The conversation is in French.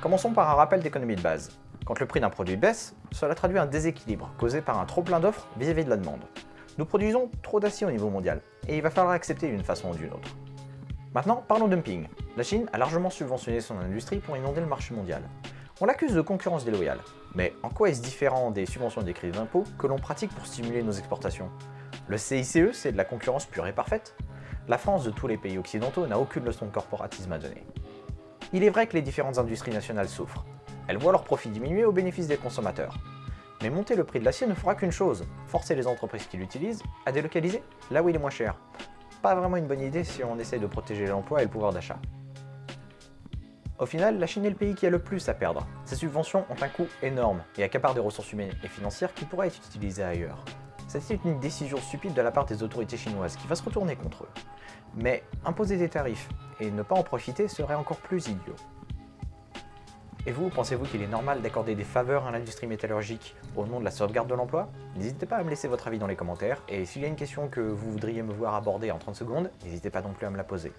Commençons par un rappel d'économie de base. Quand le prix d'un produit baisse, cela traduit un déséquilibre causé par un trop plein d'offres vis-à-vis de la demande. Nous produisons trop d'acier au niveau mondial, et il va falloir accepter d'une façon ou d'une autre. Maintenant, parlons dumping. La Chine a largement subventionné son industrie pour inonder le marché mondial. On l'accuse de concurrence déloyale. Mais en quoi est-ce différent des subventions et des crédits d'impôt que l'on pratique pour stimuler nos exportations? Le CICE, c'est de la concurrence pure et parfaite? La France de tous les pays occidentaux n'a aucune leçon de corporatisme à donner. Il est vrai que les différentes industries nationales souffrent. Elles voient leurs profits diminuer au bénéfice des consommateurs. Mais monter le prix de l'acier ne fera qu'une chose, forcer les entreprises qui l'utilisent à délocaliser là où il est moins cher. Pas vraiment une bonne idée si on essaye de protéger l'emploi et le pouvoir d'achat. Au final, la Chine est le pays qui a le plus à perdre. Ces subventions ont un coût énorme et accaparent des ressources humaines et financières qui pourraient être utilisées ailleurs. C'est une décision stupide de la part des autorités chinoises qui va se retourner contre eux. Mais imposer des tarifs et ne pas en profiter serait encore plus idiot. Et vous, pensez-vous qu'il est normal d'accorder des faveurs à l'industrie métallurgique au nom de la sauvegarde de l'emploi? N'hésitez pas à me laisser votre avis dans les commentaires, et s'il y a une question que vous voudriez me voir aborder en 30 secondes, n'hésitez pas non plus à me la poser.